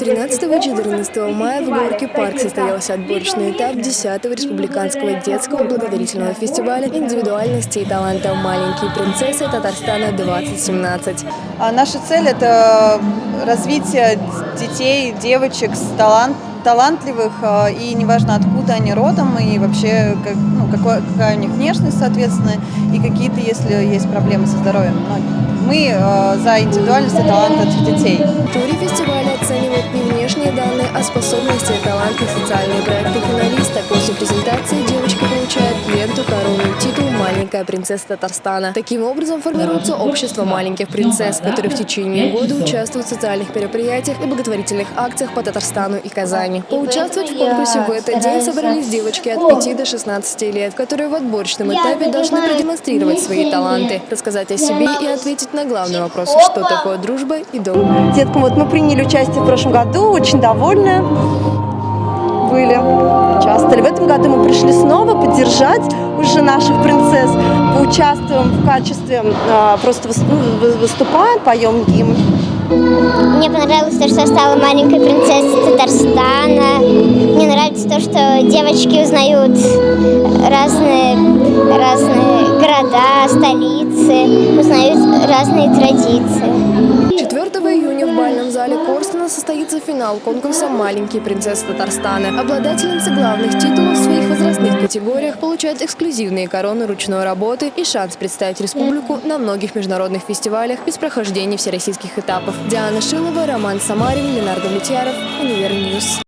13-14 мая в Горке парк состоялся отборочный этап 10-го республиканского детского благотворительного фестиваля индивидуальности и таланта «Маленькие принцессы Татарстана-2017». А наша цель – это развитие детей, девочек с талант, талантливых, а, и неважно откуда они родом, и вообще как, ну, какой, какая у них внешность, соответственно, и какие-то, если есть проблемы со здоровьем. Но мы э, за индивидуальность и талант этих детей. Туре фестиваля оценивают не внешние данные, а способности, таланты, социальные проекты финалиста. После презентации девочка получает «Маленькая принцесса Татарстана». Таким образом формируется общество маленьких принцесс, которые в течение года участвуют в социальных мероприятиях и благотворительных акциях по Татарстану и Казани. Поучаствовать в конкурсе в этот день собрались девочки от 5 до 16 лет, которые в отборочном этапе должны продемонстрировать свои таланты, рассказать о себе и ответить на главный вопрос, что такое дружба и дом. Деткам вот мы приняли участие в прошлом году, очень довольны были, участвовали. В этом году мы пришли снова поддержать уже наших принцесс, поучаствуем в качестве, а, просто ну, выступаем, поем гимн. Мне понравилось то, что я стала маленькой принцессой Татарстана. Мне нравится то, что девочки узнают разные, разные города, столицы, узнают разные традиции. 4 июня в бальном зале состоится финал конкурса «Маленькие принцессы Татарстана». Обладательницы главных титулов в своих возрастных категориях получают эксклюзивные короны ручной работы и шанс представить республику на многих международных фестивалях без прохождения всероссийских этапов. Диана Шилова, Роман Самарин, Ленардо Влетьяров, Univer News.